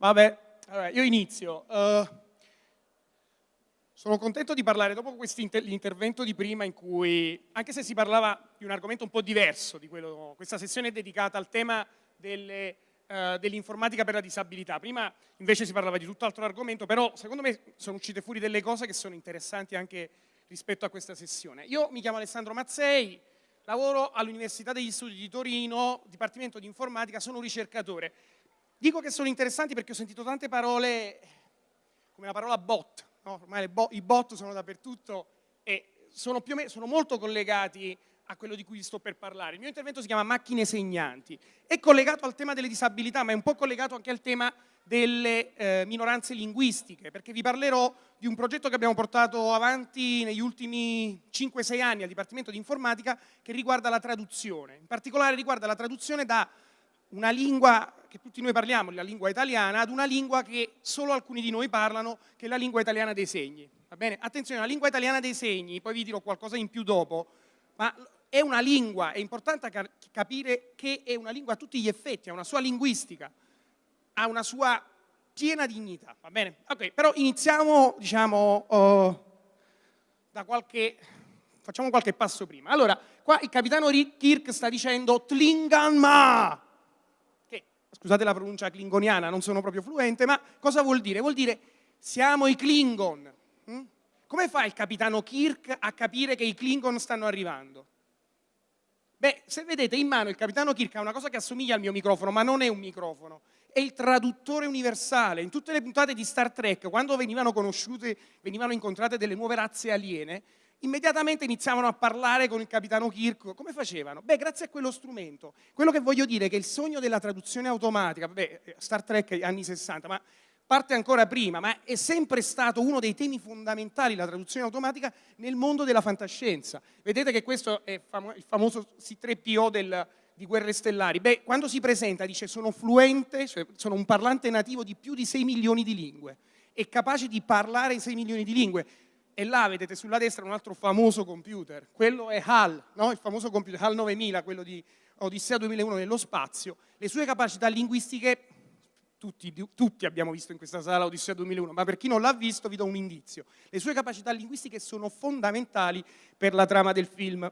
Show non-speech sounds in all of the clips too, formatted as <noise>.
Vabbè, allora, io inizio. Uh, sono contento di parlare dopo l'intervento di prima in cui, anche se si parlava di un argomento un po' diverso di quello, questa sessione è dedicata al tema uh, dell'informatica per la disabilità. Prima invece si parlava di tutt'altro argomento, però secondo me sono uscite fuori delle cose che sono interessanti anche rispetto a questa sessione. Io mi chiamo Alessandro Mazzei, lavoro all'Università degli Studi di Torino, Dipartimento di Informatica, sono un ricercatore. Dico che sono interessanti perché ho sentito tante parole come la parola bot, no? ormai bo i bot sono dappertutto e sono, meno, sono molto collegati a quello di cui sto per parlare. Il mio intervento si chiama macchine segnanti, è collegato al tema delle disabilità ma è un po' collegato anche al tema delle eh, minoranze linguistiche perché vi parlerò di un progetto che abbiamo portato avanti negli ultimi 5-6 anni al Dipartimento di Informatica che riguarda la traduzione, in particolare riguarda la traduzione da una lingua che tutti noi parliamo, la lingua italiana, ad una lingua che solo alcuni di noi parlano, che è la lingua italiana dei segni. Va bene? Attenzione, la lingua italiana dei segni, poi vi dirò qualcosa in più dopo, ma è una lingua, è importante capire che è una lingua a tutti gli effetti, ha una sua linguistica, ha una sua piena dignità, va bene? Ok, però iniziamo, diciamo, uh, da qualche, facciamo qualche passo prima. Allora, qua il capitano Kirk sta dicendo Tlinganma, scusate la pronuncia klingoniana, non sono proprio fluente, ma cosa vuol dire? Vuol dire siamo i Klingon. Hm? Come fa il capitano Kirk a capire che i Klingon stanno arrivando? Beh, se vedete in mano il capitano Kirk ha una cosa che assomiglia al mio microfono, ma non è un microfono, è il traduttore universale. In tutte le puntate di Star Trek, quando venivano conosciute, venivano incontrate delle nuove razze aliene, immediatamente iniziavano a parlare con il capitano Kirk. Come facevano? Beh, grazie a quello strumento. Quello che voglio dire è che il sogno della traduzione automatica, beh, Star Trek anni 60, ma parte ancora prima, ma è sempre stato uno dei temi fondamentali, la traduzione automatica, nel mondo della fantascienza. Vedete che questo è il famoso C3PO del, di Guerre Stellari. Beh, quando si presenta dice sono fluente, cioè sono un parlante nativo di più di 6 milioni di lingue, è capace di parlare 6 milioni di lingue e là vedete sulla destra un altro famoso computer, quello è HAL, no? il famoso computer HAL 9000, quello di Odissea 2001 nello spazio, le sue capacità linguistiche, tutti, tutti abbiamo visto in questa sala Odissea 2001, ma per chi non l'ha visto vi do un indizio, le sue capacità linguistiche sono fondamentali per la trama del film.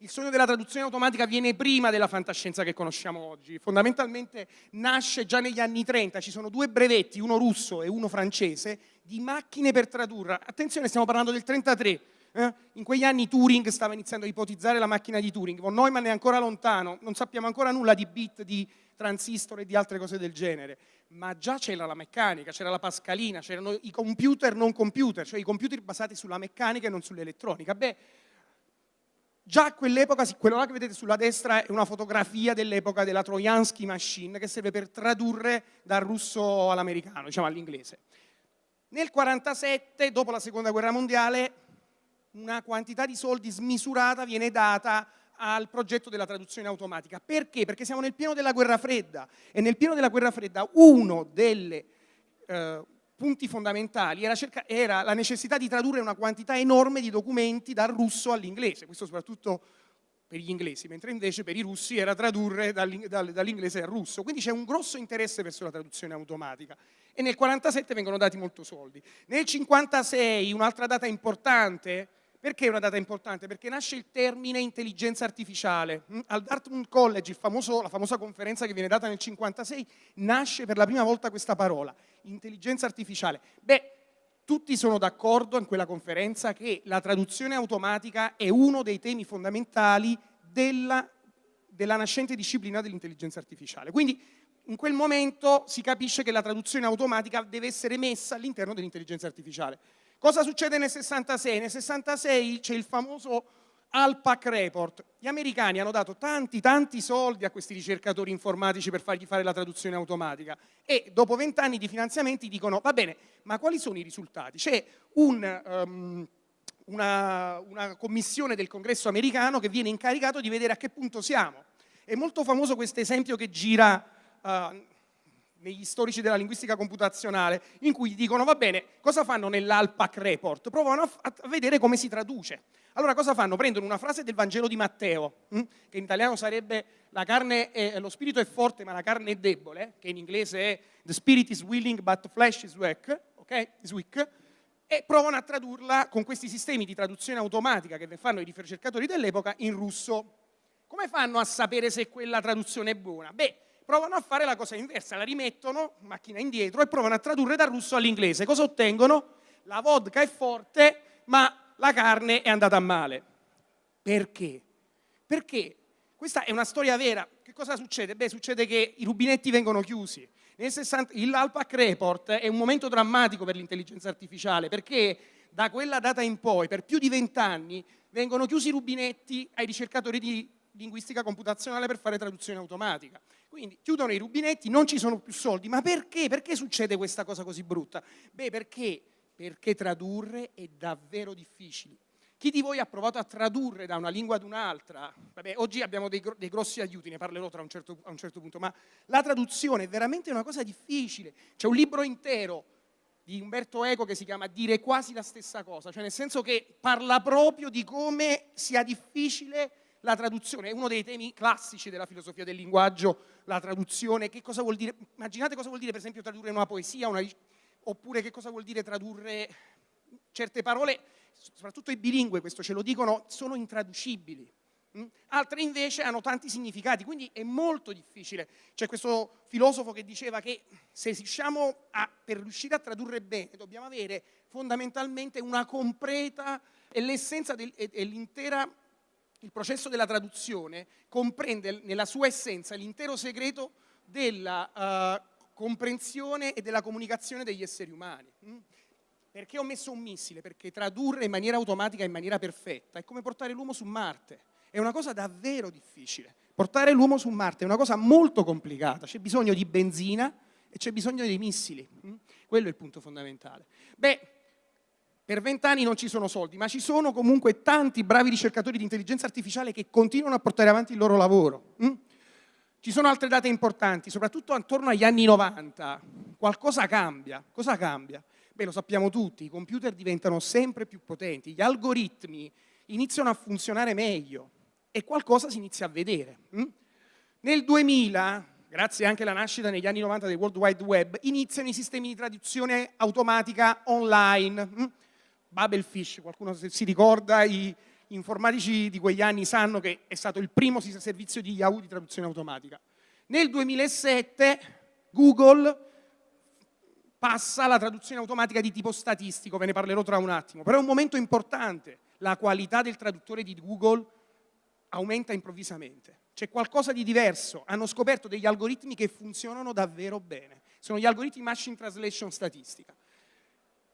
Il sogno della traduzione automatica viene prima della fantascienza che conosciamo oggi, fondamentalmente nasce già negli anni 30, ci sono due brevetti, uno russo e uno francese, di macchine per tradurre. Attenzione, stiamo parlando del 33, eh? in quegli anni Turing stava iniziando a ipotizzare la macchina di Turing, von Neumann è ancora lontano, non sappiamo ancora nulla di bit, di transistor e di altre cose del genere, ma già c'era la meccanica, c'era la pascalina, c'erano i computer non computer, cioè i computer basati sulla meccanica e non sull'elettronica. Beh, Già a quell'epoca, quello là che vedete sulla destra è una fotografia dell'epoca della Trojansky Machine che serve per tradurre dal russo all'americano, diciamo all'inglese. Nel 1947, dopo la seconda guerra mondiale, una quantità di soldi smisurata viene data al progetto della traduzione automatica. Perché? Perché siamo nel pieno della guerra fredda e nel pieno della guerra fredda uno delle eh, punti fondamentali era, era, la necessità di tradurre una quantità enorme di documenti dal russo all'inglese, questo soprattutto per gli inglesi, mentre invece per i russi era tradurre dall'inglese al russo. Quindi c'è un grosso interesse verso la traduzione automatica e nel 1947 vengono dati molto soldi. Nel 1956, un'altra data importante, perché una data importante? Perché nasce il termine intelligenza artificiale. Mm, al Dartmouth College, famoso, la famosa conferenza che viene data nel 1956, nasce per la prima volta questa parola, intelligenza artificiale. Beh, tutti sono d'accordo in quella conferenza che la traduzione automatica è uno dei temi fondamentali della, della nascente disciplina dell'intelligenza artificiale. Quindi in quel momento si capisce che la traduzione automatica deve essere messa all'interno dell'intelligenza artificiale. Cosa succede nel 66? Nel 66 c'è il famoso Alpac Report. Gli americani hanno dato tanti, tanti soldi a questi ricercatori informatici per fargli fare la traduzione automatica e dopo vent'anni di finanziamenti dicono va bene, ma quali sono i risultati? C'è un, um, una, una commissione del congresso americano che viene incaricato di vedere a che punto siamo. È molto famoso questo esempio che gira uh, negli storici della linguistica computazionale, in cui dicono, va bene, cosa fanno nell'Alpac Report? Provano a, a, vedere come si traduce. Allora cosa fanno? Prendono una frase del Vangelo di Matteo, hm? che in italiano sarebbe è, lo spirito è forte ma la carne è debole, che in inglese è the spirit is willing but the flesh is weak, okay? is weak e provano a tradurla con questi sistemi di traduzione automatica che fanno i ricercatori dell'epoca in russo. Come fanno a sapere se quella traduzione è buona? Beh, provano a fare la cosa inversa, la rimettono, macchina indietro, e provano a tradurre dal russo all'inglese. Cosa ottengono? La vodka è forte, ma la carne è andata a male. Perché? Perché questa è una storia vera. Che cosa succede? Beh, succede che i rubinetti vengono chiusi, l'Alpac Report è un momento drammatico per l'intelligenza artificiale perché da quella data in poi, per più di vent'anni, vengono chiusi i rubinetti ai ricercatori di linguistica computazionale per fare traduzione automatica. Quindi chiudono i rubinetti, non ci sono più soldi. Ma perché? Perché succede questa cosa così brutta? Beh, perché? Perché tradurre è davvero difficile. Chi di voi ha provato a tradurre da una lingua ad un'altra? Vabbè, oggi abbiamo dei, dei, grossi aiuti, ne parlerò un certo, a un certo punto, ma la traduzione è veramente una cosa difficile. C'è un libro intero di Umberto Eco che si chiama Dire quasi la stessa cosa, cioè nel senso che parla proprio di come sia difficile la traduzione, è uno dei temi classici della filosofia del linguaggio, la traduzione, che cosa vuol dire, immaginate cosa vuol dire per esempio tradurre una poesia, una, oppure che cosa vuol dire tradurre certe parole soprattutto i bilingue, questo ce lo dicono, sono intraducibili. Mm? Altre invece hanno tanti significati, quindi è molto difficile. C'è questo filosofo che diceva che se riusciamo a, per riuscire a tradurre bene dobbiamo avere fondamentalmente una completa e l'essenza e l'intera il processo della traduzione comprende nella sua essenza l'intero segreto della uh, comprensione e della comunicazione degli esseri umani. Mm? Perché ho messo un missile? Perché tradurre in maniera automatica, in maniera perfetta, è come portare l'uomo su Marte. È una cosa davvero difficile. Portare l'uomo su Marte è una cosa molto complicata. C'è bisogno di benzina e c'è bisogno dei missili. Mm? Quello è il punto fondamentale. Beh, per vent'anni non ci sono soldi, ma ci sono comunque tanti bravi ricercatori di intelligenza artificiale che continuano a portare avanti il loro lavoro. Mm? Ci sono altre date importanti, soprattutto attorno agli anni 90. Qualcosa cambia. Cosa cambia? Beh, lo sappiamo tutti, i computer diventano sempre più potenti, gli algoritmi iniziano a funzionare meglio e qualcosa si inizia a vedere. Hm? Nel 2000, grazie anche alla nascita negli anni 90 del World Wide Web, iniziano i sistemi di traduzione automatica online. Hm? Babelfish, qualcuno si ricorda, i informatici di quegli anni sanno che è stato il primo servizio di Yahoo di traduzione automatica. Nel 2007 Google passa alla traduzione automatica di tipo statistico, ve ne parlerò tra un attimo, però è un momento importante, la qualità del traduttore di Google aumenta improvvisamente, c'è qualcosa di diverso, hanno scoperto degli algoritmi che funzionano davvero bene, sono gli algoritmi machine translation statistica.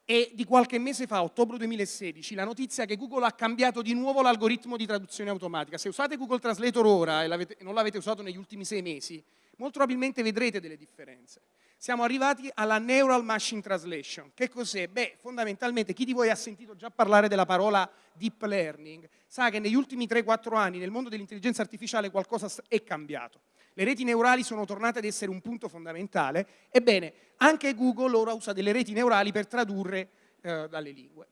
E di qualche mese fa, ottobre 2016, la notizia che Google ha cambiato di nuovo l'algoritmo di traduzione automatica. Se usate Google Translator ora e non l'avete usato negli ultimi sei mesi, molto probabilmente vedrete delle differenze siamo arrivati alla Neural Machine Translation. Che cos'è? Beh, fondamentalmente chi di voi ha sentito già parlare della parola deep learning sa che negli ultimi 3-4 anni nel mondo dell'intelligenza artificiale qualcosa è cambiato. Le reti neurali sono tornate ad essere un punto fondamentale. Ebbene, anche Google ora usa delle reti neurali per tradurre eh, dalle lingue.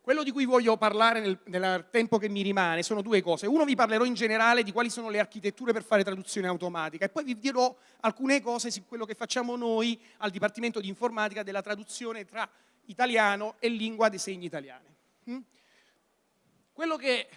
Quello di cui voglio parlare nel, nel, tempo che mi rimane sono due cose. Uno vi parlerò in generale di quali sono le architetture per fare traduzione automatica e poi vi dirò alcune cose su quello che facciamo noi al Dipartimento di Informatica della traduzione tra italiano e lingua dei segni italiane. Mm? Quello che,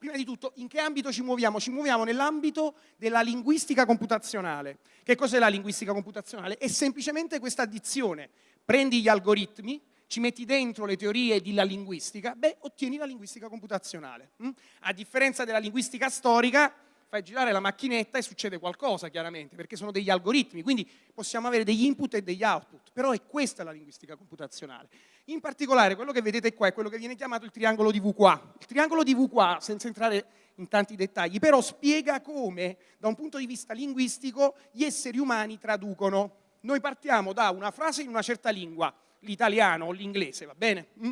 prima di tutto, in che ambito ci muoviamo? Ci muoviamo nell'ambito della linguistica computazionale. Che cos'è la linguistica computazionale? È semplicemente questa addizione. Prendi gli algoritmi, ci metti dentro le teorie della linguistica, beh, ottieni la linguistica computazionale. Hm? A differenza della linguistica storica, fai girare la macchinetta e succede qualcosa, chiaramente, perché sono degli algoritmi, quindi possiamo avere degli input e degli output, però è questa la linguistica computazionale. In particolare, quello che vedete qua è quello che viene chiamato il triangolo di VQA. Il triangolo di VQA, senza entrare in tanti dettagli, però spiega come, da un punto di vista linguistico, gli esseri umani traducono. Noi partiamo da una frase in una certa lingua, l'italiano o l'inglese, va bene? Mm?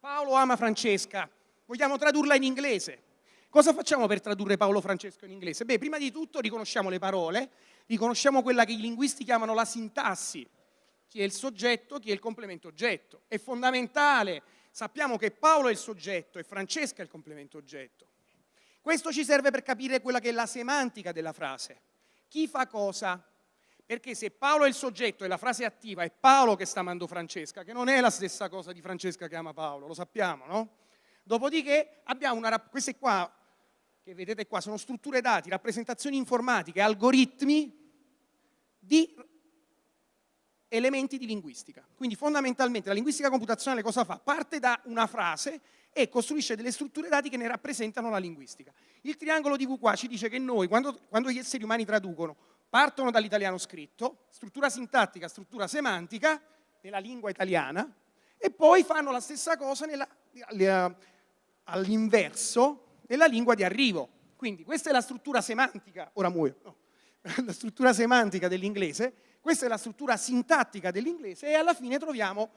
Paolo ama Francesca, vogliamo tradurla in inglese. Cosa facciamo per tradurre Paolo Francesco in inglese? Beh, prima di tutto riconosciamo le parole, riconosciamo quella che i linguisti chiamano la sintassi, chi è il soggetto, chi è il complemento oggetto. È fondamentale, sappiamo che Paolo è il soggetto e Francesca è il complemento oggetto. Questo ci serve per capire quella che è la semantica della frase. Chi fa cosa? Perché se Paolo è il soggetto e la frase è attiva, è Paolo che sta amando Francesca, che non è la stessa cosa di Francesca che ama Paolo, lo sappiamo, no? Dopodiché abbiamo una, queste qua, che vedete qua, sono strutture dati, rappresentazioni informatiche, algoritmi di elementi di linguistica. Quindi fondamentalmente la linguistica computazionale cosa fa? Parte da una frase e costruisce delle strutture dati che ne rappresentano la linguistica. Il triangolo di V qua ci dice che noi, quando, quando gli esseri umani traducono, partono dall'italiano scritto, struttura sintattica, struttura semantica, nella lingua italiana, e poi fanno la stessa cosa all'inverso nella lingua di arrivo. Quindi questa è la struttura semantica, ora muoio, no, <laughs> la struttura semantica dell'inglese, questa è la struttura sintattica dell'inglese e alla fine troviamo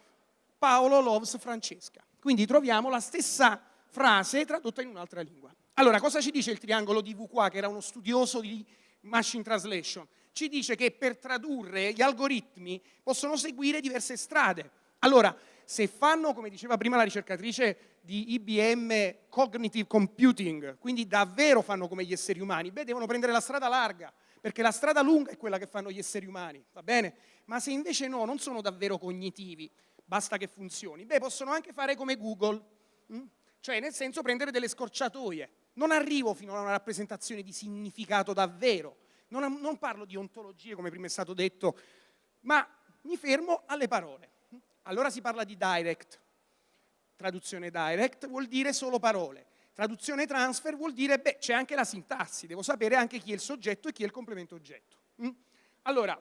Paolo loves Francesca. Quindi troviamo la stessa frase tradotta in un'altra lingua. Allora, cosa ci dice il triangolo di V qua, che era uno studioso di machine translation? Ci dice che per tradurre gli algoritmi possono seguire diverse strade. Allora, se fanno, come diceva prima la ricercatrice di IBM, cognitive computing, quindi davvero fanno come gli esseri umani, beh, devono prendere la strada larga, perché la strada lunga è quella che fanno gli esseri umani, va bene? Ma se invece no, non sono davvero cognitivi, basta che funzioni. Beh, possono anche fare come Google, hm? cioè nel senso prendere delle scorciatoie. Non arrivo fino a una rappresentazione di significato davvero, non, non parlo di ontologie come prima è stato detto, ma mi fermo alle parole. Allora si parla di direct. Traduzione direct vuol dire solo parole. Traduzione transfer vuol dire, beh, c'è anche la sintassi, devo sapere anche chi è il soggetto e chi è il complemento oggetto. Hm? Allora,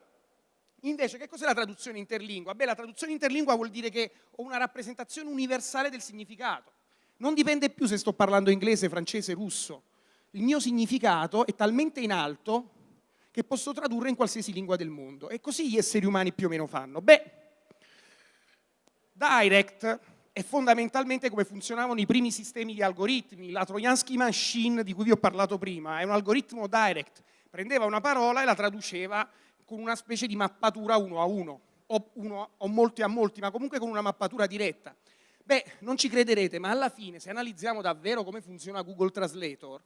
Invece, che cos'è la traduzione interlingua? Beh, la traduzione interlingua vuol dire che ho una rappresentazione universale del significato. Non dipende più se sto parlando inglese, francese, russo. Il mio significato è talmente in alto che posso tradurre in qualsiasi lingua del mondo. E così gli esseri umani più o meno fanno. Beh, Direct è fondamentalmente come funzionavano i primi sistemi di algoritmi. La Trojansky Machine di cui vi ho parlato prima è un algoritmo direct. Prendeva una parola e la traduceva con una specie di mappatura uno a uno, o, uno, o molti a molti, ma comunque con una mappatura diretta. Beh, non ci crederete, ma alla fine, se analizziamo davvero come funziona Google Translator,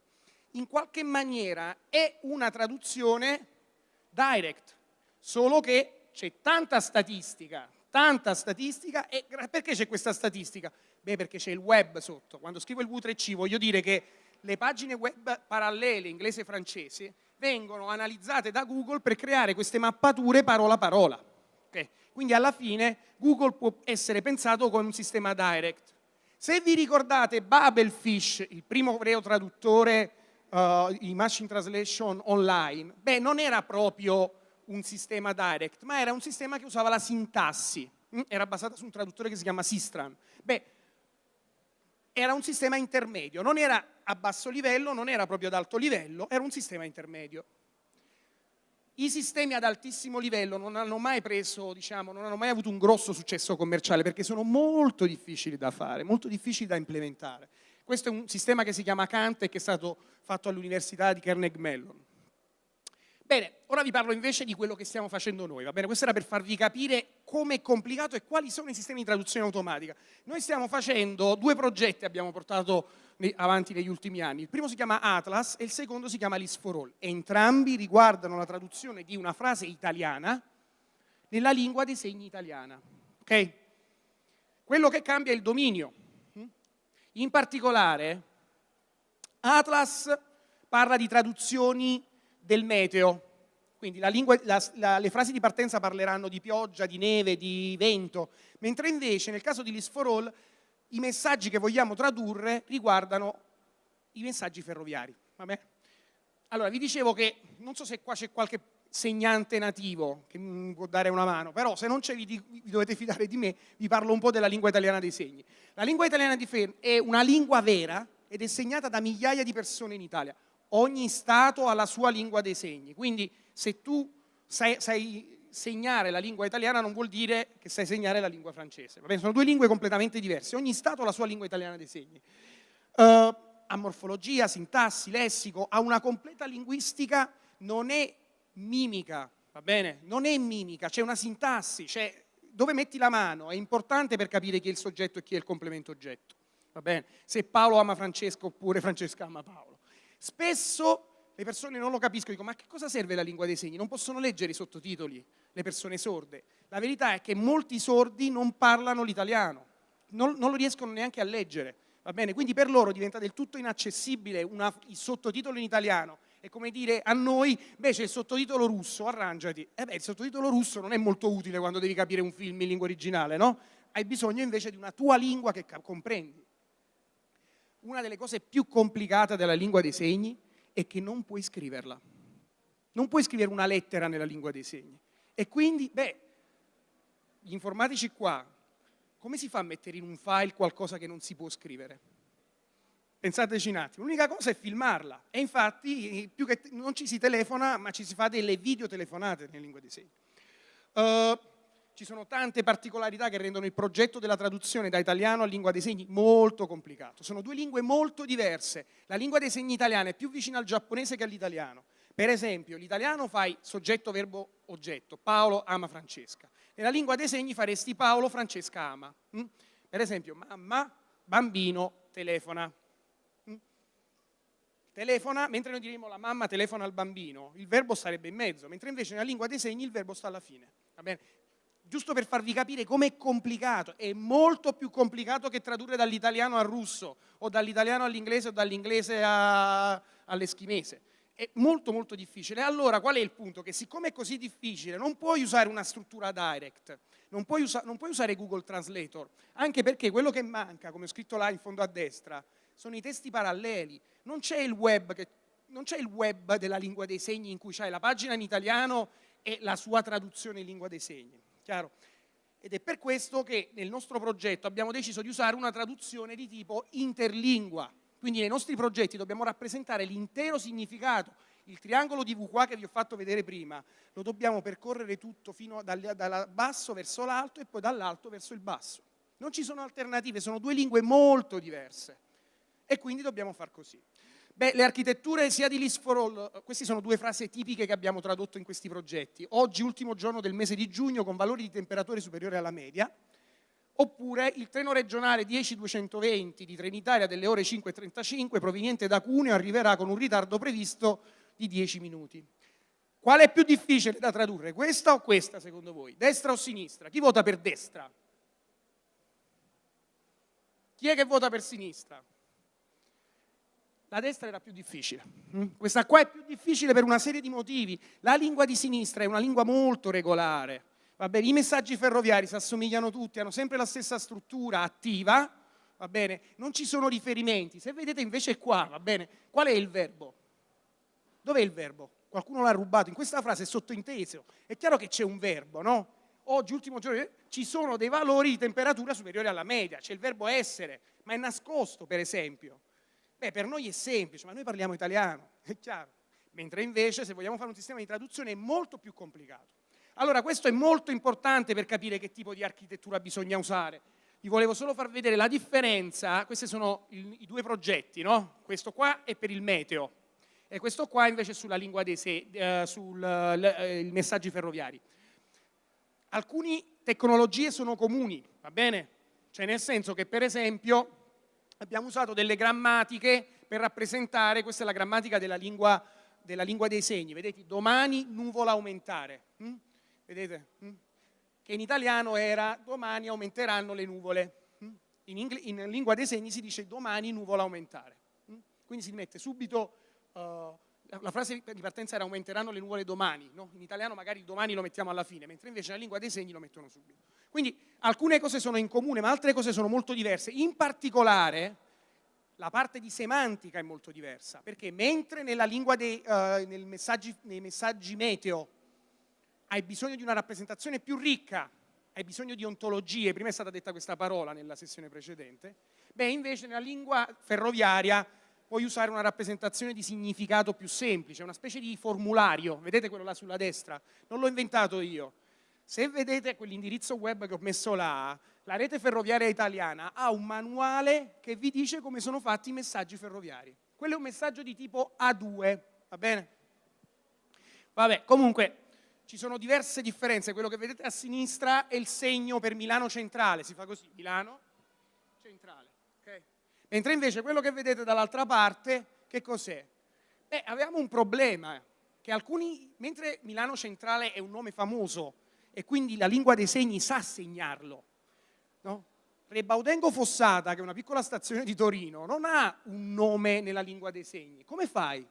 in qualche maniera è una traduzione direct, solo che c'è tanta statistica, tanta statistica, e perché c'è questa statistica? Beh, perché c'è il web sotto. Quando scrivo il V3C voglio dire che le pagine web parallele inglese e francese vengono analizzate da Google per creare queste mappature parola parola. Okay? Quindi alla fine Google può essere pensato come un sistema direct. Se vi ricordate Babelfish, il primo vero traduttore uh, in machine translation online, beh, non era proprio un sistema direct, ma era un sistema che usava la sintassi, mm? era basato su un traduttore che si chiama Sistran. Beh, era un sistema intermedio, non era a basso livello, non era proprio ad alto livello, era un sistema intermedio. I sistemi ad altissimo livello non hanno mai preso, diciamo, non hanno mai avuto un grosso successo commerciale perché sono molto difficili da fare, molto difficili da implementare. Questo è un sistema che si chiama Kant e che è stato fatto all'Università di Carnegie Mellon. Bene, ora vi parlo invece di quello che stiamo facendo noi, va bene? Questo era per farvi capire come è complicato e quali sono i sistemi di traduzione automatica. Noi stiamo facendo due progetti, abbiamo portato avanti negli ultimi anni. Il primo si chiama Atlas e il secondo si chiama List for All. Entrambi riguardano la traduzione di una frase italiana nella lingua dei segni italiana. Okay? Quello che cambia è il dominio. In particolare, Atlas parla di traduzioni del meteo, quindi la lingua, la, la, le frasi di partenza parleranno di pioggia, di neve, di vento, mentre invece nel caso di List for All i messaggi che vogliamo tradurre riguardano i messaggi ferroviari. Vabbè? Allora, vi dicevo che, non so se qua c'è qualche segnante nativo che mi può dare una mano, però se non c'è vi, vi, dovete fidare di me, vi parlo un po' della lingua italiana dei segni. La lingua italiana dei segni è una lingua vera ed è segnata da migliaia di persone in Italia ogni Stato ha la sua lingua dei segni, quindi se tu sai, sai segnare la lingua italiana non vuol dire che sai segnare la lingua francese, sono due lingue completamente diverse, ogni Stato ha la sua lingua italiana dei segni. Uh, ha morfologia, sintassi, lessico, ha una completa linguistica, non è mimica, va bene? Non è mimica, c'è una sintassi, c'è dove metti la mano è importante per capire chi è il soggetto e chi è il complemento oggetto, va bene? Se Paolo ama Francesca oppure Francesca ama Paolo. Spesso le persone non lo capiscono, dicono ma che cosa serve la lingua dei segni? Non possono leggere i sottotitoli le persone sorde. La verità è che molti sordi non parlano l'italiano, non, non, lo riescono neanche a leggere, va bene? Quindi per loro diventa del tutto inaccessibile una, il sottotitolo in italiano. È come dire a noi, c'è il sottotitolo russo, arrangiati. Eh beh, il sottotitolo russo non è molto utile quando devi capire un film in lingua originale, no? Hai bisogno invece di una tua lingua che comprendi. Una delle cose più complicate della lingua dei segni è che non puoi scriverla. Non puoi scrivere una lettera nella lingua dei segni. E quindi, beh, gli informatici qua, come si fa a mettere in un file qualcosa che non si può scrivere? Pensateci un attimo, l'unica cosa è filmarla e infatti più che non ci si telefona ma ci si fa delle videotelefonate nelle lingue dei segni. Uh, ci sono tante particolarità che rendono il progetto della traduzione da italiano a lingua dei segni molto complicato. Sono due lingue molto diverse. La lingua dei segni italiana è più vicina al giapponese che all'italiano. Per esempio, l'italiano fai soggetto, verbo, oggetto. Paolo ama Francesca. Nella lingua dei segni faresti Paolo, Francesca ama. Mm? Per esempio, mamma, bambino, telefona. Mm? Telefona, mentre noi diremo la mamma telefona al bambino, il verbo sarebbe in mezzo, mentre invece nella lingua dei segni il verbo sta alla fine. Giusto per farvi capire com'è complicato, è molto più complicato che tradurre dall'italiano al russo o dall'italiano all'inglese o dall'inglese all'eschimese. È molto molto difficile. Allora qual è il punto? Che siccome è così difficile non puoi usare una struttura direct, non puoi, usa non puoi usare Google Translator, anche perché quello che manca, come ho scritto là in fondo a destra, sono i testi paralleli. Non c'è il c'è il web della lingua dei segni in cui c'hai la pagina in italiano e la sua traduzione in lingua dei segni. Chiaro? Ed è per questo che nel nostro progetto abbiamo deciso di usare una traduzione di tipo interlingua. Quindi nei nostri progetti dobbiamo rappresentare l'intero significato. Il triangolo di V qua che vi ho fatto vedere prima, lo dobbiamo percorrere tutto fino dal, dal basso verso l'alto e poi dall'alto verso il basso. Non ci sono alternative, sono due lingue molto diverse e quindi dobbiamo far così. Beh, le architetture sia di List for All, queste sono due frasi tipiche che abbiamo tradotto in questi progetti. Oggi, ultimo giorno del mese di giugno, con valori di temperatura superiori alla media, oppure il treno regionale 10220 di Trenitalia delle ore 5.35 proveniente da Cuneo arriverà con un ritardo previsto di 10 minuti. Qual è più difficile da tradurre, questa o questa secondo voi? Destra o sinistra? Chi vota per destra? Chi è che vota per sinistra? La destra era più difficile. Mm? Questa qua è più difficile per una serie di motivi. La lingua di sinistra è una lingua molto regolare. I messaggi ferroviari si assomigliano tutti, hanno sempre la stessa struttura attiva, va bene? Non ci sono riferimenti. Se vedete invece qua, va bene? Qual è il verbo? Dov'è il verbo? Qualcuno l'ha rubato. In questa frase è sottointeso. È chiaro che c'è un verbo, no? Oggi, ultimo giorno, ci sono dei valori di temperatura superiori alla media. C'è il verbo essere, ma è nascosto, per esempio. Beh, per noi è semplice, ma noi parliamo italiano, è chiaro. Mentre invece, se vogliamo fare un sistema di traduzione, è molto più complicato. Allora, questo è molto importante per capire che tipo di architettura bisogna usare. Vi volevo solo far vedere la differenza, questi sono i due progetti, no? Questo qua è per il meteo e questo qua invece è sulla lingua dei sé, eh, sui eh, messaggi ferroviari. Alcune tecnologie sono comuni, va bene? Cioè nel senso che per esempio abbiamo usato delle grammatiche per rappresentare, questa è la grammatica della lingua, della lingua dei segni, vedete, domani nuvola aumentare, hm? vedete? Hm? Che in italiano era domani aumenteranno le nuvole, hm? in, in, lingua dei segni si dice domani nuvola aumentare, quindi si mette subito, uh, la frase di partenza era aumenteranno le nuvole domani, no? in italiano magari domani lo mettiamo alla fine, mentre invece nella lingua dei segni lo mettono subito. Quindi alcune cose sono in comune, ma altre cose sono molto diverse. In particolare, la parte di semantica è molto diversa, perché mentre nella lingua dei, uh, messaggi, nei messaggi meteo hai bisogno di una rappresentazione più ricca, hai bisogno di ontologie, prima è stata detta questa parola nella sessione precedente, beh invece nella lingua ferroviaria puoi usare una rappresentazione di significato più semplice, una specie di formulario, vedete quello là sulla destra? Non l'ho inventato io, Se vedete quell'indirizzo web che ho messo là, la rete ferroviaria italiana ha un manuale che vi dice come sono fatti i messaggi ferroviari. Quello è un messaggio di tipo A2, va bene? Vabbè, comunque ci sono diverse differenze, quello che vedete a sinistra è il segno per Milano Centrale, si fa così, Milano Centrale, okay? Mentre invece quello che vedete dall'altra parte, che cos'è? Beh, avevamo un problema, che alcuni, mentre Milano Centrale è un nome famoso e quindi la lingua dei segni sa segnarlo, no? Rebaudengo Fossata, che è una piccola stazione di Torino, non ha un nome nella lingua dei segni. Come fai?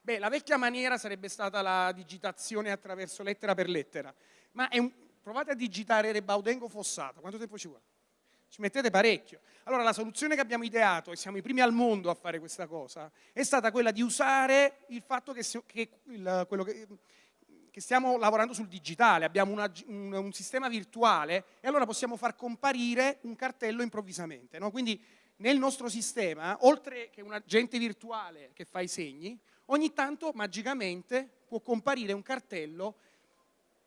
Beh, la vecchia maniera sarebbe stata la digitazione attraverso lettera per lettera, ma un... provate a digitare Rebaudengo Fossata, quanto tempo ci vuole? Ci mettete parecchio. Allora la soluzione che abbiamo ideato, e siamo i primi al mondo a fare questa cosa, è stata quella di usare il fatto che, che, il, che, che stiamo lavorando sul digitale, abbiamo una, un, un, sistema virtuale e allora possiamo far comparire un cartello improvvisamente. No? Quindi nel nostro sistema, oltre che un agente virtuale che fa i segni, ogni tanto magicamente può comparire un cartello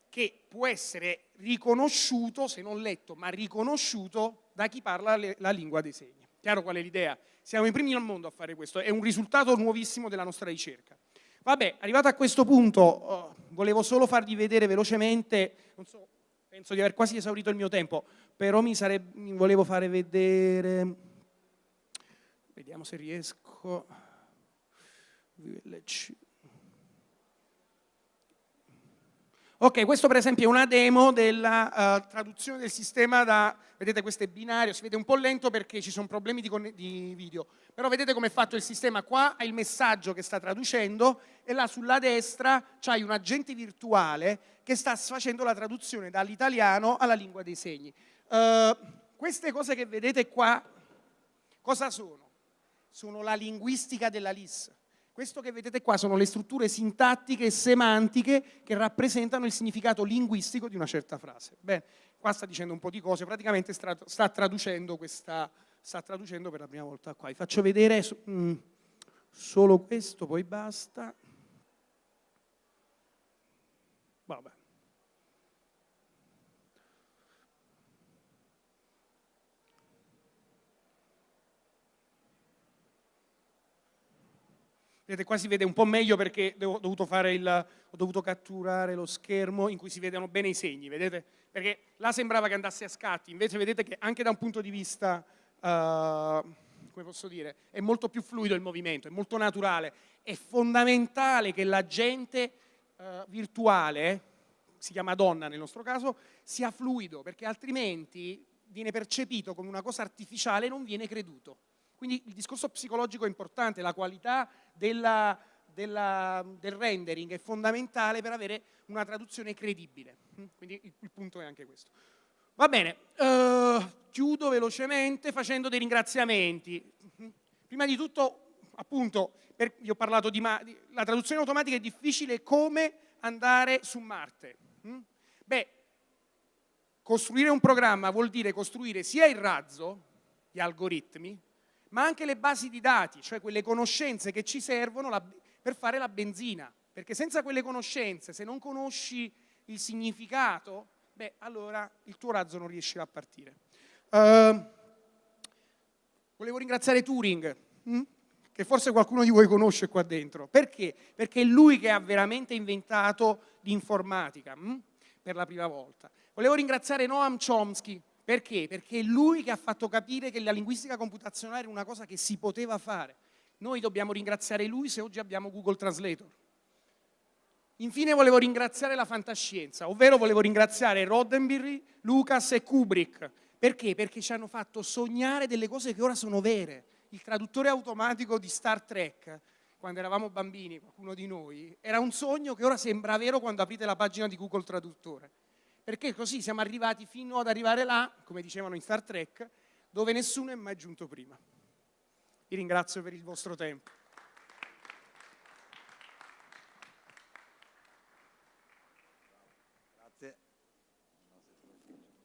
che può essere riconosciuto, se non letto, ma riconosciuto da chi parla le, la lingua dei segni. Chiaro qual è l'idea? Siamo i primi al mondo a fare questo, è un risultato nuovissimo della nostra ricerca. Vabbè, arrivato a questo punto, oh, volevo solo farvi vedere velocemente, so, penso di aver quasi esaurito il mio tempo, però mi, sarebbe, mi volevo fare vedere, vediamo se riesco, village Ok, questo per esempio è una demo della uh, traduzione del sistema da, vedete questo è binario, si vede un po' lento perché ci sono problemi di, di video, però vedete come è fatto il sistema, qua hai il messaggio che sta traducendo e là sulla destra c'hai un agente virtuale che sta facendo la traduzione dall'italiano alla lingua dei segni. Uh, queste cose che vedete qua, cosa sono? Sono la linguistica della LIS. Questo che vedete qua sono le strutture sintattiche e semantiche che rappresentano il significato linguistico di una certa frase. Bene, qua sta dicendo un po' di cose, praticamente sta traducendo, questa, sta traducendo per la prima volta qua. Vi faccio vedere mm, solo questo, poi basta. Vabbè. Vedete, qua si vede un po' meglio perché ho dovuto, il, ho dovuto, catturare lo schermo in cui si vedono bene i segni, vedete? Perché là sembrava che andasse a scatti, invece vedete che anche da un punto di vista, uh, come posso dire, è molto più fluido il movimento, è molto naturale. È fondamentale che l'agente uh, virtuale, si chiama donna nel nostro caso, sia fluido, perché altrimenti viene percepito come una cosa artificiale e non viene creduto. Quindi il discorso psicologico è importante, la qualità della, della, del rendering è fondamentale per avere una traduzione credibile. Mm? Quindi il, il punto è anche questo. Va bene, uh, chiudo velocemente facendo dei ringraziamenti. Mm? Prima di tutto, appunto, per, vi ho parlato di, di, la traduzione automatica è difficile come andare su Marte. Mm? Beh, costruire un programma vuol dire costruire sia il razzo, gli algoritmi, ma anche le basi di dati, cioè quelle conoscenze che ci servono la, per fare la benzina, perché senza quelle conoscenze, se non conosci il significato, beh, allora il tuo razzo non riuscirà a partire. Uh, volevo ringraziare Turing, hm? che forse qualcuno di voi conosce qua dentro. Perché? Perché è lui che ha veramente inventato l'informatica hm? per la prima volta. Volevo ringraziare Noam Chomsky, perché? Perché è lui che ha fatto capire che la linguistica computazionale era una cosa che si poteva fare. Noi dobbiamo ringraziare lui se oggi abbiamo Google Translator. Infine volevo ringraziare la fantascienza, ovvero volevo ringraziare Roddenberry, Lucas e Kubrick. Perché? Perché ci hanno fatto sognare delle cose che ora sono vere. Il traduttore automatico di Star Trek, quando eravamo bambini, qualcuno di noi, era un sogno che ora sembra vero quando aprite la pagina di Google Traduttore perché così siamo arrivati fino ad arrivare là, come dicevano in Star Trek, dove nessuno è mai giunto prima. Vi ringrazio per il vostro tempo. Grazie.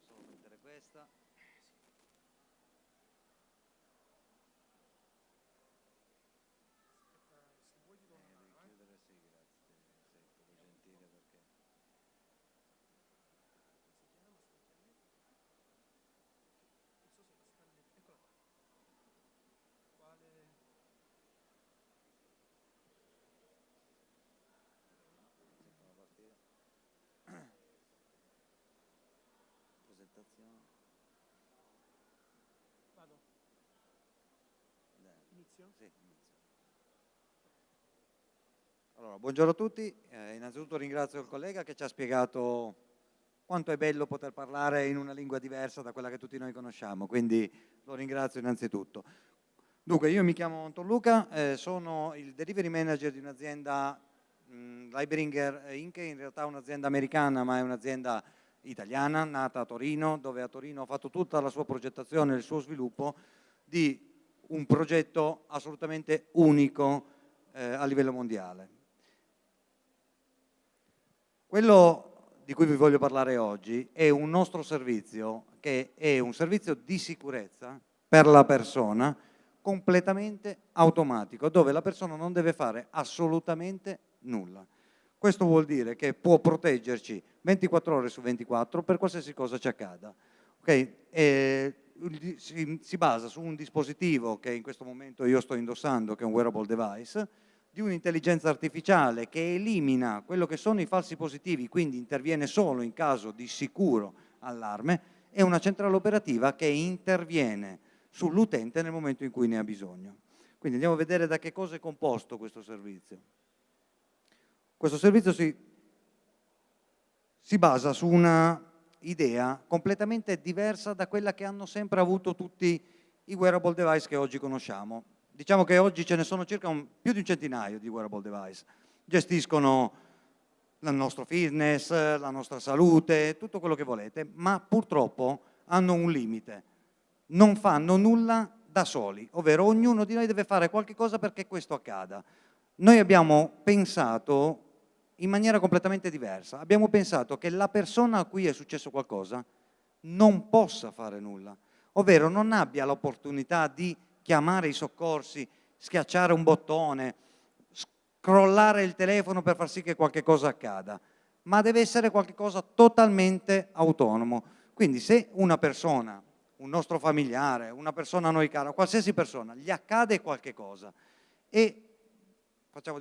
Posso mettere questa. Allora, buongiorno a tutti, eh, innanzitutto ringrazio il collega che ci ha spiegato quanto è bello poter parlare in una lingua diversa da quella che tutti noi conosciamo, quindi lo ringrazio innanzitutto. Dunque, io mi chiamo Anton Luca, eh, sono il delivery manager di un'azienda mh, Libringer Inc., in realtà un'azienda americana ma è un'azienda italiana, nata a Torino, dove a Torino ha fatto tutta la sua progettazione e il suo sviluppo di un progetto assolutamente unico eh, a livello mondiale. Quello di cui vi voglio parlare oggi è un nostro servizio che è un servizio di sicurezza per la persona completamente automatico, dove la persona non deve fare assolutamente nulla. Questo vuol dire che può proteggerci 24 ore su 24 per qualsiasi cosa ci accada. Okay? Si, si, basa su un dispositivo che in questo momento io sto indossando, che è un wearable device, di un'intelligenza artificiale che elimina quello che sono i falsi positivi, quindi interviene solo in caso di sicuro allarme, e una centrale operativa che interviene sull'utente nel momento in cui ne ha bisogno. Quindi andiamo a vedere da che cosa è composto questo servizio. Questo servizio si, si basa su una idea completamente diversa da quella che hanno sempre avuto tutti i wearable device che oggi conosciamo. Diciamo che oggi ce ne sono circa un, più di un centinaio di wearable device. Gestiscono il nostro fitness, la nostra salute, tutto quello che volete, ma purtroppo hanno un limite. Non fanno nulla da soli, ovvero ognuno di noi deve fare qualche cosa perché questo accada. Noi abbiamo pensato in maniera completamente diversa. Abbiamo pensato che la persona a cui è successo qualcosa non possa fare nulla, ovvero non abbia l'opportunità di chiamare i soccorsi, schiacciare un bottone, scrollare il telefono per far sì che qualche cosa accada, ma deve essere qualcosa totalmente autonomo. Quindi se una persona, un nostro familiare, una persona a noi cara, qualsiasi persona, gli accade qualche cosa e facciamo,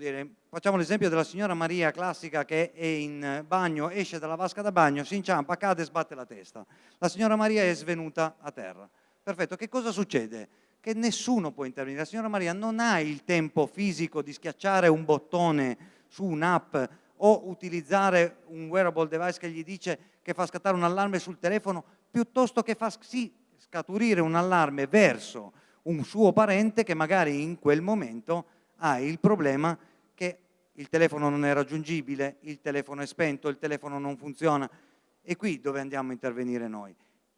facciamo l'esempio della signora Maria classica che è in bagno, esce dalla vasca da bagno, si inciampa, cade e sbatte la testa. La signora Maria è svenuta a terra. Perfetto, che cosa succede? Che nessuno può intervenire. La signora Maria non ha il tempo fisico di schiacciare un bottone su un'app o utilizzare un wearable device che gli dice che fa scattare un allarme sul telefono, piuttosto che fa sì, scaturire un allarme verso un suo parente che magari in quel momento ha il problema che il telefono non è raggiungibile, il telefono è spento, il telefono non funziona. E qui dove andiamo a intervenire noi.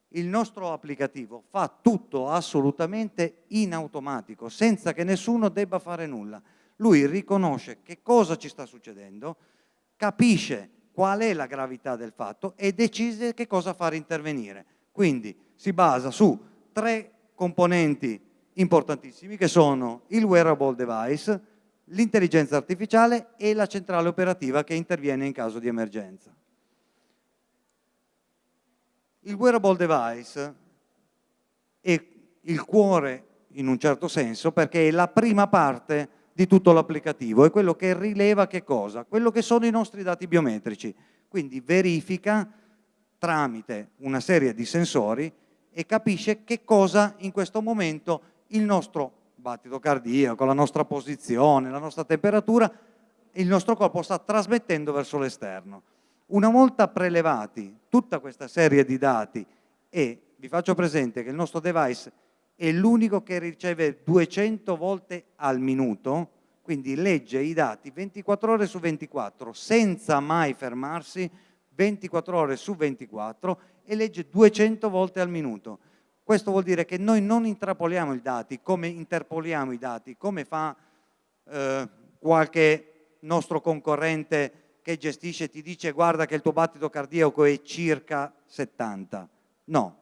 Il nostro applicativo fa tutto assolutamente in automatico, senza che nessuno debba fare nulla. Lui riconosce che cosa ci sta succedendo, capisce qual è la gravità del fatto e decide che cosa fare intervenire. Quindi si basa su tre componenti importantissimi che sono il wearable device, l'intelligenza artificiale e la centrale operativa che interviene in caso di emergenza. Il wearable device è il cuore in un certo senso perché è la prima parte di tutto l'applicativo, è quello che rileva che cosa? Quello che sono i nostri dati biometrici, quindi verifica tramite una serie di sensori e capisce che cosa in questo momento il nostro battito cardiaco, la nostra posizione, la nostra temperatura, il nostro corpo sta trasmettendo verso l'esterno. Una volta prelevati tutta questa serie di dati e vi faccio presente che il nostro device è l'unico che riceve 200 volte al minuto, quindi legge i dati 24 ore su 24 senza mai fermarsi, 24 ore su 24 e legge 200 volte al minuto. Questo vuol dire che noi non intrapoliamo i dati come interpoliamo i dati, come fa eh, qualche nostro concorrente che gestisce e ti dice guarda che il tuo battito cardiaco è circa 70. No,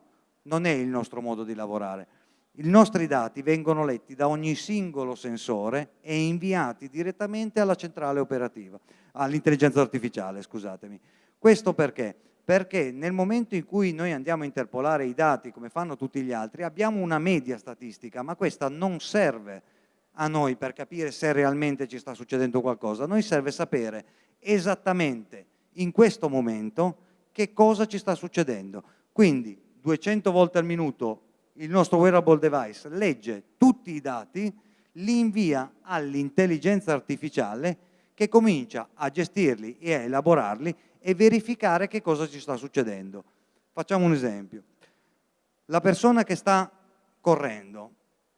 non è il nostro modo di lavorare. I nostri dati vengono letti da ogni singolo sensore e inviati direttamente alla centrale operativa, all'intelligenza artificiale, scusatemi. Questo perché? Perché nel momento in cui noi andiamo a interpolare i dati come fanno tutti gli altri abbiamo una media statistica ma questa non serve a noi per capire se realmente ci sta succedendo qualcosa, a noi serve sapere esattamente in questo momento che cosa ci sta succedendo. Quindi 200 volte al minuto il nostro wearable device legge tutti i dati, li invia all'intelligenza artificiale che comincia a gestirli e a elaborarli e verificare che cosa ci sta succedendo. Facciamo un esempio. La persona che sta correndo,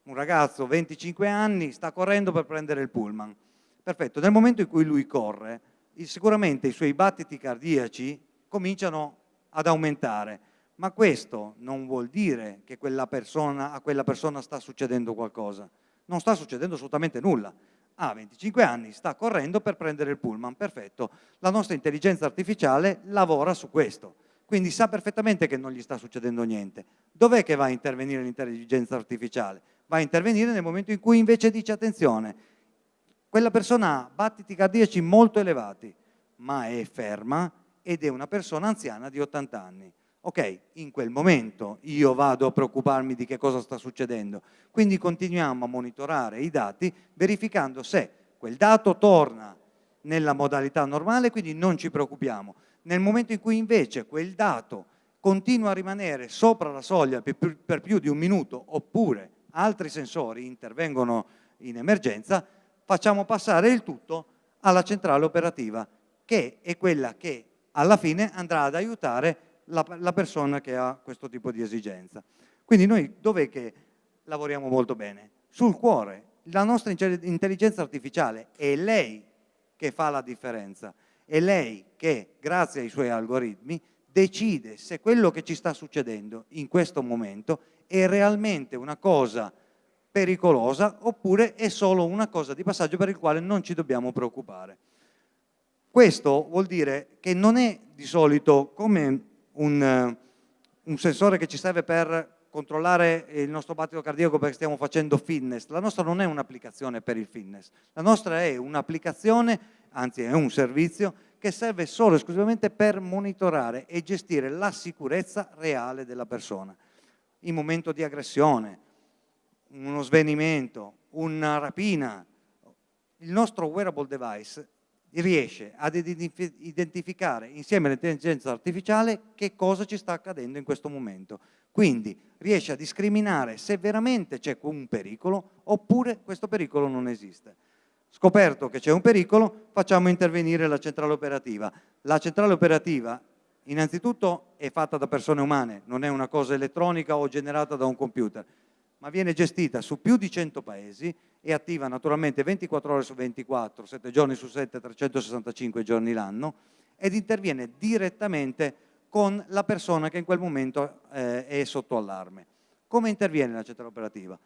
un ragazzo 25 anni, sta correndo per prendere il pullman. Perfetto, nel momento in cui lui corre, sicuramente i suoi battiti cardiaci cominciano ad aumentare, ma questo non vuol dire che quella persona, a quella persona sta succedendo qualcosa. Non sta succedendo assolutamente nulla. Ha 25 anni, sta correndo per prendere il pullman, perfetto. La nostra intelligenza artificiale lavora su questo quindi sa perfettamente che non gli sta succedendo niente. Dov'è che va a intervenire l'intelligenza artificiale? Va a intervenire nel momento in cui invece dice attenzione, quella persona ha battiti cardiaci molto elevati, ma è ferma ed è una persona anziana di 80 anni. Ok, in quel momento io vado a preoccuparmi di che cosa sta succedendo. Quindi continuiamo a monitorare i dati verificando se quel dato torna nella modalità normale, quindi non ci preoccupiamo. Nel momento in cui invece quel dato continua a rimanere sopra la soglia per, più di un minuto oppure altri sensori intervengono in emergenza, facciamo passare il tutto alla centrale operativa che è quella che alla fine andrà ad aiutare la, la persona che ha questo tipo di esigenza. Quindi noi dov'è che lavoriamo molto bene? Sul cuore. La nostra intelligenza artificiale è lei che fa la differenza è lei che, grazie ai suoi algoritmi, decide se quello che ci sta succedendo in questo momento è realmente una cosa pericolosa oppure è solo una cosa di passaggio per il quale non ci dobbiamo preoccupare. Questo vuol dire che non è di solito come un, un sensore che ci serve per controllare il nostro battito cardiaco perché stiamo facendo fitness. La nostra non è un'applicazione per il fitness, la nostra è un'applicazione, anzi è un servizio che serve solo e esclusivamente per monitorare e gestire la sicurezza reale della persona. In momento di aggressione, uno svenimento, una rapina, il nostro wearable device riesce ad identificare insieme all'intelligenza artificiale che cosa ci sta accadendo in questo momento. Quindi riesce a discriminare se veramente c'è un pericolo oppure questo pericolo non esiste. Scoperto che c'è un pericolo, facciamo intervenire la centrale operativa. La centrale operativa innanzitutto è fatta da persone umane, non è una cosa elettronica o generata da un computer, ma viene gestita su più di 100 paesi e attiva naturalmente 24 ore su 24, 7 giorni su 7, 365 giorni l'anno ed interviene direttamente con la persona che in quel momento eh, è sotto allarme. Come interviene la centrale operativa?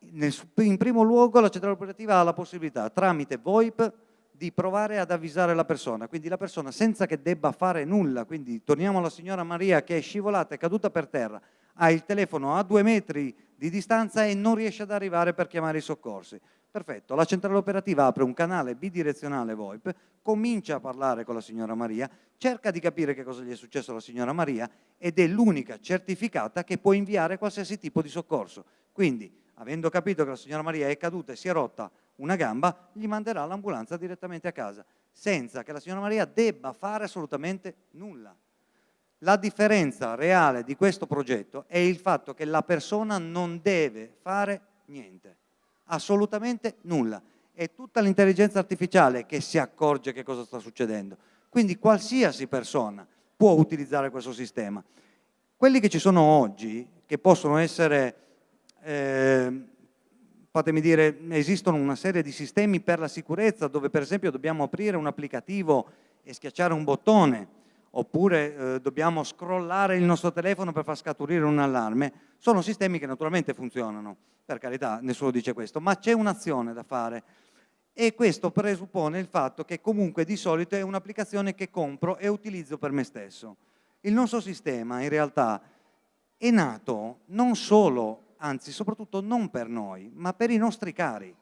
In primo luogo la centrale operativa ha la possibilità tramite VoIP di provare ad avvisare la persona, quindi la persona senza che debba fare nulla, quindi torniamo alla signora Maria che è scivolata, è caduta per terra, ha il telefono a due metri di distanza e non riesce ad arrivare per chiamare i soccorsi. Perfetto, la centrale operativa apre un canale bidirezionale VoIP, comincia a parlare con la signora Maria, cerca di capire che cosa gli è successo alla signora Maria ed è l'unica certificata che può inviare qualsiasi tipo di soccorso. Quindi, avendo capito che la signora Maria è caduta e si è rotta una gamba, gli manderà l'ambulanza direttamente a casa, senza che la signora Maria debba fare assolutamente nulla. La differenza reale di questo progetto è il fatto che la persona non deve fare niente, assolutamente nulla. È tutta l'intelligenza artificiale che si accorge che cosa sta succedendo. Quindi qualsiasi persona può utilizzare questo sistema. Quelli che ci sono oggi, che possono essere, eh, fatemi dire, esistono una serie di sistemi per la sicurezza dove per esempio dobbiamo aprire un applicativo e schiacciare un bottone oppure eh, dobbiamo scrollare il nostro telefono per far scaturire un allarme, sono sistemi che naturalmente funzionano, per carità, nessuno dice questo, ma c'è un'azione da fare e questo presuppone il fatto che comunque di solito è un'applicazione che compro e utilizzo per me stesso. Il nostro sistema in realtà è nato non solo, anzi soprattutto non per noi, ma per i nostri cari,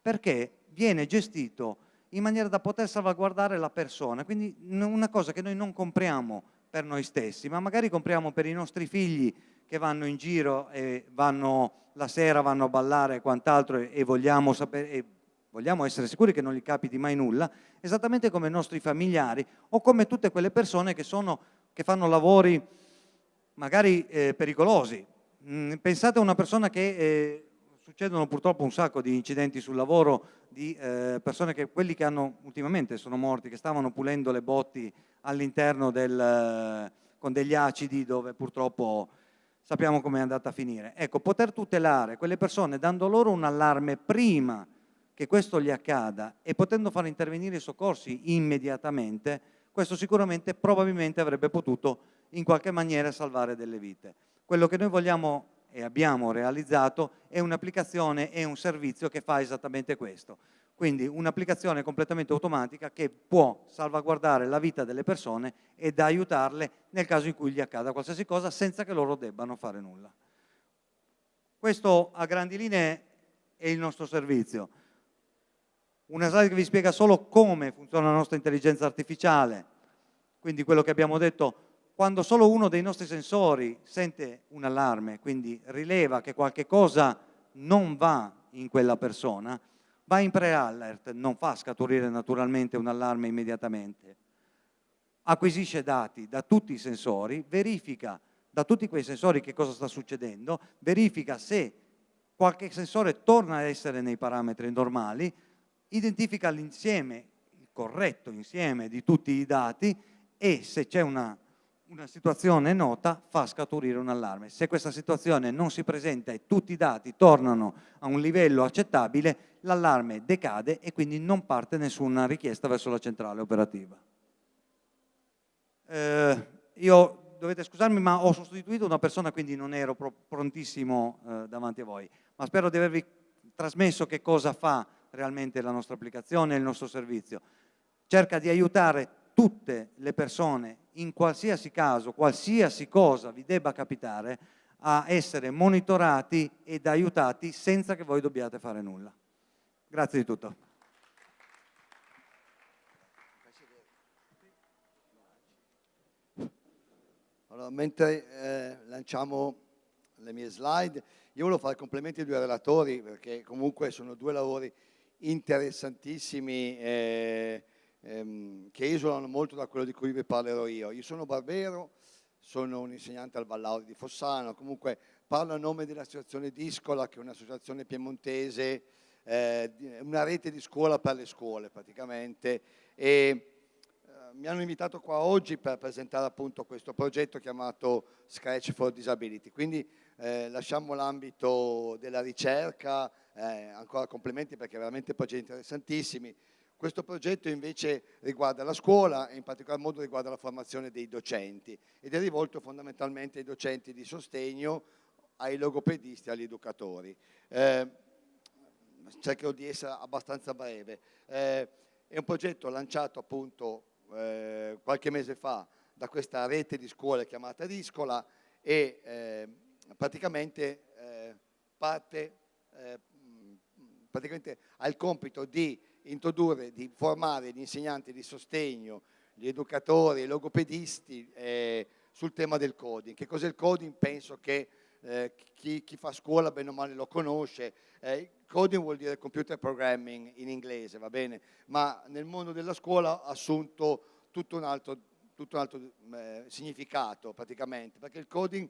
perché viene gestito in maniera da poter salvaguardare la persona. Quindi una cosa che noi non compriamo per noi stessi, ma magari compriamo per i nostri figli che vanno in giro e vanno, la sera vanno a ballare e quant'altro e, vogliamo sapere, e vogliamo essere sicuri che non gli capiti mai nulla, esattamente come i nostri familiari o come tutte quelle persone che, sono, che fanno lavori magari eh, pericolosi. Mm, pensate a una persona che eh, succedono purtroppo un sacco di incidenti sul lavoro di eh, persone che, quelli che hanno ultimamente sono morti, che stavano pulendo le botti all'interno del, eh, con degli acidi dove purtroppo sappiamo come è andata a finire. Ecco, poter tutelare quelle persone dando loro un allarme prima che questo gli accada e potendo far intervenire i soccorsi immediatamente, questo sicuramente probabilmente avrebbe potuto in qualche maniera salvare delle vite. Quello che noi vogliamo e abbiamo realizzato è un'applicazione e un servizio che fa esattamente questo. Quindi un'applicazione completamente automatica che può salvaguardare la vita delle persone ed aiutarle nel caso in cui gli accada qualsiasi cosa senza che loro debbano fare nulla. Questo a grandi linee è il nostro servizio. Una slide che vi spiega solo come funziona la nostra intelligenza artificiale, quindi quello che abbiamo detto, quando solo uno dei nostri sensori sente un allarme, quindi rileva che qualche cosa non va in quella persona, va in pre-alert, non fa scaturire naturalmente un allarme immediatamente, acquisisce dati da tutti i sensori, verifica da tutti quei sensori che cosa sta succedendo, verifica se qualche sensore torna a essere nei parametri normali, identifica l'insieme, il corretto insieme di tutti i dati e se c'è una, una, situazione nota fa scaturire un allarme. Se questa situazione non si presenta e tutti i dati tornano a un livello accettabile, l'allarme decade e quindi non parte nessuna richiesta verso la centrale operativa. Eh, io dovete scusarmi ma ho sostituito una persona quindi non ero prontissimo eh, davanti a voi, ma spero di avervi trasmesso che cosa fa realmente la nostra applicazione e il nostro servizio. Cerca di aiutare tutte le persone in qualsiasi caso, qualsiasi cosa vi debba capitare, a essere monitorati ed aiutati senza che voi dobbiate fare nulla. Grazie di tutto. Allora, mentre eh, lanciamo le mie slide, io volevo fare complimenti ai due relatori perché comunque sono due lavori interessantissimi eh, ehm, che esulano molto da quello di cui vi parlerò io. Io sono Barbero, sono un insegnante al Vallauri di Fossano, comunque parlo a nome dell'associazione Discola che è un'associazione piemontese, eh, una rete di scuola per le scuole praticamente e eh, mi hanno invitato qua oggi per presentare appunto questo progetto chiamato Scratch for Disability, quindi eh, lasciamo l'ambito della ricerca, eh, ancora complimenti perché veramente progetti interessantissimi. Questo progetto invece riguarda la scuola e in particolar modo riguarda la formazione dei docenti ed è rivolto fondamentalmente ai docenti di sostegno, ai logopedisti e agli educatori. Eh, cercherò di essere abbastanza breve. Eh, è un progetto lanciato appunto eh, qualche mese fa da questa rete di scuole chiamata Discola e eh, praticamente eh, parte eh, praticamente ha il compito di introdurre, di formare gli insegnanti di sostegno, gli educatori, i logopedisti eh, sul tema del coding. Che cos'è il coding? Penso che eh, chi, chi, fa scuola bene o male lo conosce. Eh, coding vuol dire computer programming in inglese, va bene? Ma nel mondo della scuola ha assunto tutto un altro, tutto un altro eh, significato praticamente, perché il coding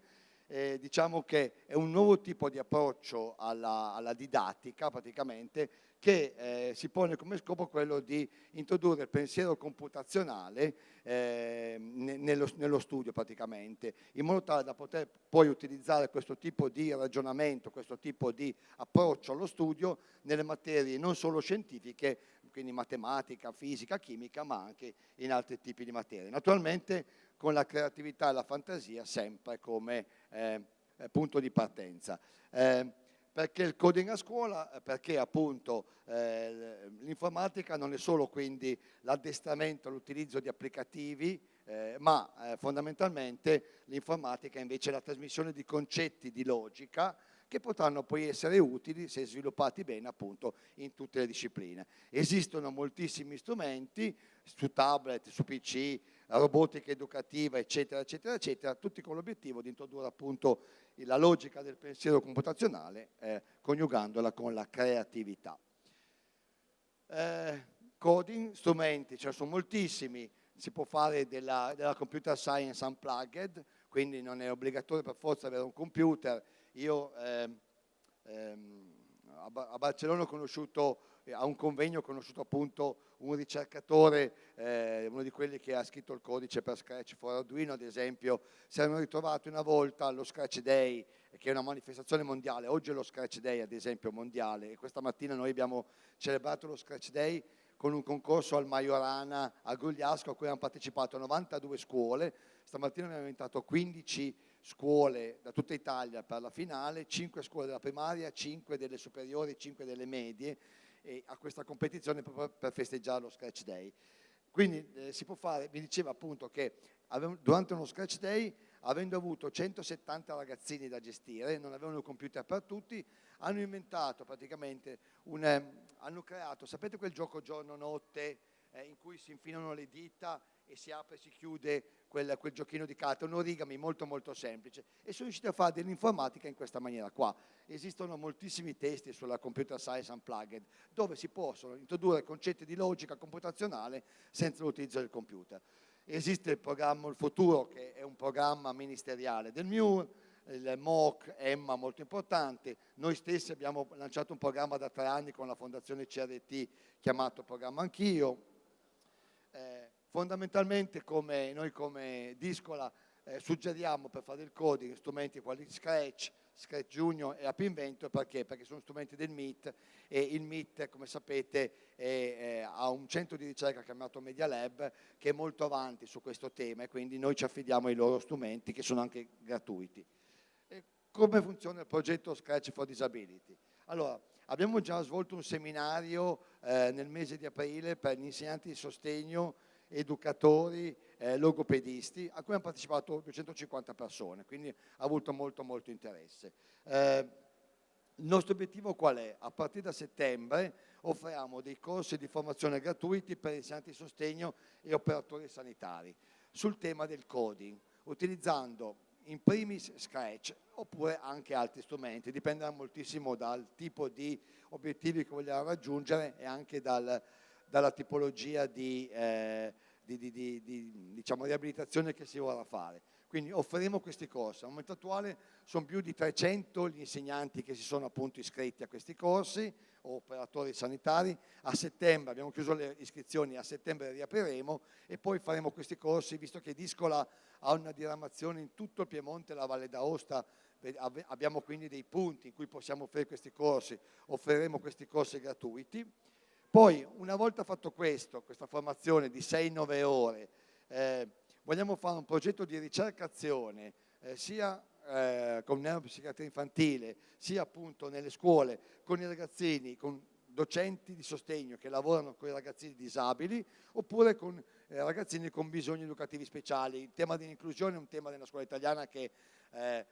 eh, diciamo che è un nuovo tipo di approccio alla, alla didattica praticamente che eh, si pone come scopo quello di introdurre il pensiero computazionale eh, nello, nello, studio praticamente, in modo tale da poter poi utilizzare questo tipo di ragionamento, questo tipo di approccio allo studio nelle materie non solo scientifiche, quindi matematica, fisica, chimica, ma anche in altri tipi di materie. Naturalmente con la creatività e la fantasia sempre come eh, eh punto di partenza. Eh, perché il coding a scuola? Perché appunto eh, l'informatica non è solo quindi l'addestramento, l'utilizzo di applicativi, eh, ma eh, fondamentalmente l'informatica invece è la trasmissione di concetti di logica che potranno poi essere utili se sviluppati bene appunto in tutte le discipline. Esistono moltissimi strumenti su tablet, su PC, robotica educativa, eccetera, eccetera, eccetera, tutti con l'obiettivo di introdurre appunto la logica del pensiero computazionale eh, coniugandola con la creatività. Eh, coding, strumenti, ce ne sono moltissimi, si può fare della, della computer science unplugged, quindi non è obbligatorio per forza avere un computer. Io ehm, ehm, a Barcellona ho conosciuto, a un convegno ho conosciuto appunto un ricercatore, eh, uno di quelli che ha scritto il codice per Scratch for Arduino ad esempio, si erano ritrovati una volta allo Scratch Day, che è una manifestazione mondiale, oggi è lo Scratch Day ad esempio mondiale. E questa mattina noi abbiamo celebrato lo Scratch Day con un concorso al Majorana a Gugliasco a cui hanno partecipato 92 scuole, stamattina abbiamo inventato 15 scuole da tutta Italia per la finale, 5 scuole della primaria, 5 delle superiori, 5 delle medie a questa competizione proprio per festeggiare lo Scratch Day. Quindi eh, si può fare, mi diceva appunto che durante uno Scratch Day, avendo avuto 170 ragazzini da gestire, non avevano il computer per tutti, hanno inventato praticamente, un, eh, hanno creato, sapete quel gioco giorno-notte eh, in cui si infilano le dita e si apre e si chiude quel, quel, giochino di carte, un origami molto molto semplice e sono riusciti a fare dell'informatica in questa maniera qua. Esistono moltissimi testi sulla Computer Science Unplugged dove si possono introdurre concetti di logica computazionale senza l'utilizzo del computer. Esiste il programma Il Futuro che è un programma ministeriale del MUR, il MOOC, EMMA molto importante, noi stessi abbiamo lanciato un programma da tre anni con la fondazione CRT chiamato Programma Anch'io, eh, fondamentalmente come noi come Discola eh, suggeriamo per fare il coding strumenti quali Scratch, Scratch Junior e App Inventor perché? Perché sono strumenti del MIT e il MIT come sapete è, è, ha un centro di ricerca chiamato Media Lab che è molto avanti su questo tema e quindi noi ci affidiamo ai loro strumenti che sono anche gratuiti. E come funziona il progetto Scratch for Disability? Allora, abbiamo già svolto un seminario eh, nel mese di aprile per gli insegnanti di sostegno educatori, eh, logopedisti, a cui hanno partecipato 250 persone, quindi ha avuto molto molto interesse. Eh, il nostro obiettivo qual è? A partire da settembre offriamo dei corsi di formazione gratuiti per insegnanti di sostegno e operatori sanitari sul tema del coding, utilizzando in primis Scratch oppure anche altri strumenti, dipenderà moltissimo dal tipo di obiettivi che vogliamo raggiungere e anche dal, dalla tipologia di, eh, di, di, di diciamo, riabilitazione che si vorrà fare. Quindi offriremo questi corsi. Al momento attuale sono più di 300 gli insegnanti che si sono appunto iscritti a questi corsi, operatori sanitari. A settembre, abbiamo chiuso le iscrizioni, a settembre riapriremo e poi faremo questi corsi, visto che Discola ha una diramazione in tutto il Piemonte e la Valle d'Aosta, abbiamo quindi dei punti in cui possiamo offrire questi corsi, offriremo questi corsi gratuiti. Poi, una volta fatto questo, questa formazione di 6-9 ore, eh, vogliamo fare un progetto di ricercazione eh, sia eh, con neuropsichiatria infantile, sia appunto nelle scuole, con i ragazzini, con docenti di sostegno che lavorano con i ragazzini disabili, oppure con eh, ragazzini con bisogni educativi speciali. Il tema dell'inclusione è un tema della scuola italiana che eh,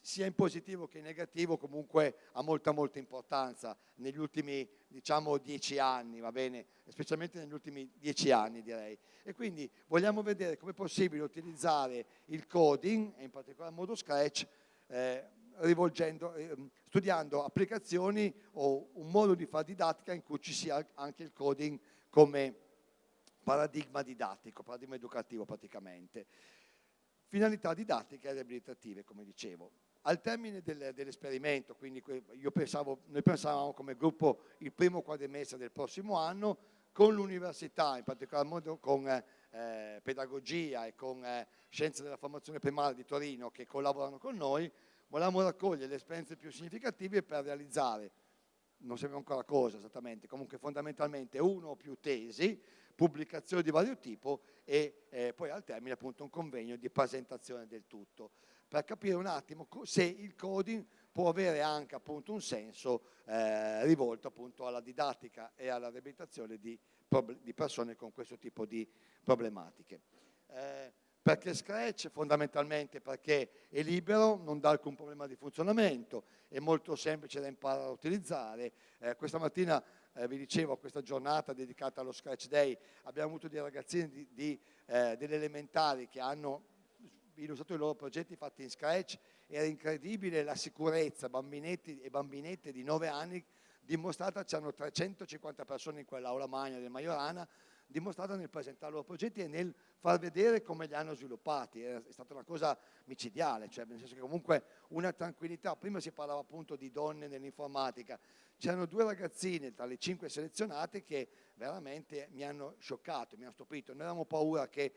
sia in positivo che in negativo comunque ha molta molta importanza negli ultimi diciamo dieci anni, va bene? Specialmente negli ultimi dieci anni direi. E quindi vogliamo vedere come è possibile utilizzare il coding, e in particolar modo Scratch, eh, eh, studiando applicazioni o un modo di fare didattica in cui ci sia anche il coding come paradigma didattico, paradigma educativo praticamente. Finalità didattiche e riabilitative, come dicevo. Al termine del, dell'esperimento, quindi pensavo, noi pensavamo come gruppo il primo quadrimestre del prossimo anno, con l'università, in particolar modo con eh, pedagogia e con eh, scienze della formazione primaria di Torino che collaborano con noi, volevamo raccogliere le esperienze più significative per realizzare, non sappiamo ancora cosa esattamente, comunque fondamentalmente uno o più tesi, pubblicazioni di vario tipo e eh, poi al termine appunto un convegno di presentazione del tutto per capire un attimo se il coding può avere anche appunto un senso eh, rivolto appunto alla didattica e alla riabilitazione di, di, persone con questo tipo di problematiche. Eh, perché Scratch? Fondamentalmente perché è libero, non dà alcun problema di funzionamento, è molto semplice da imparare a utilizzare. Eh, questa mattina eh, vi dicevo, questa giornata dedicata allo Scratch Day, abbiamo avuto dei ragazzini di, di, eh, delle elementari che hanno illustrato i loro progetti fatti in Scratch, era incredibile la sicurezza, bambinetti e bambinette di 9 anni dimostrata, c'erano 350 persone in quell'aula magna del Majorana, dimostrata nel presentare i loro progetti e nel far vedere come li hanno sviluppati. È, stata una cosa micidiale, cioè nel senso che comunque una tranquillità. Prima si parlava appunto di donne nell'informatica. C'erano due ragazzine tra le cinque selezionate che veramente mi hanno scioccato, mi hanno stupito. Noi avevamo paura che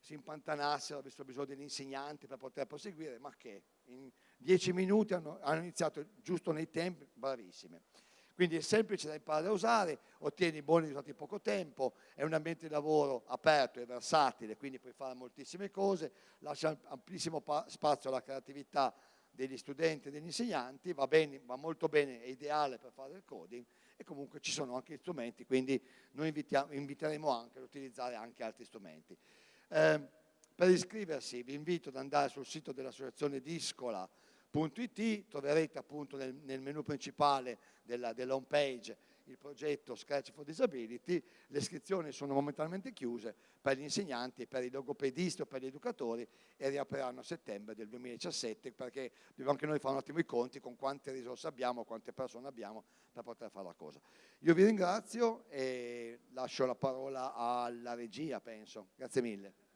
si impantanassero, avessero bisogno degli insegnanti per poter proseguire, ma che in dieci minuti hanno, hanno iniziato giusto nei tempi, bravissime. Quindi è semplice da imparare a usare, ottieni buoni risultati in poco tempo, è un ambiente di lavoro aperto e versatile, quindi puoi fare moltissime cose, lascia amplissimo spazio alla creatività degli studenti e degli insegnanti, va, bene, va molto bene, è ideale per fare il coding e comunque ci sono anche strumenti, quindi noi inviteremo anche ad utilizzare anche altri strumenti. Eh, per iscriversi vi invito ad andare sul sito dell'associazione Discola.it, troverete appunto nel, nel menu principale della, della home page il progetto Scratch for Disability, le iscrizioni sono momentaneamente chiuse per gli insegnanti, per i logopedisti o per gli educatori e riapriranno a settembre del 2017 perché dobbiamo anche noi fare un attimo i conti con quante risorse abbiamo, quante persone abbiamo per poter fare la cosa. Io vi ringrazio e lascio la parola alla regia, penso. Grazie mille.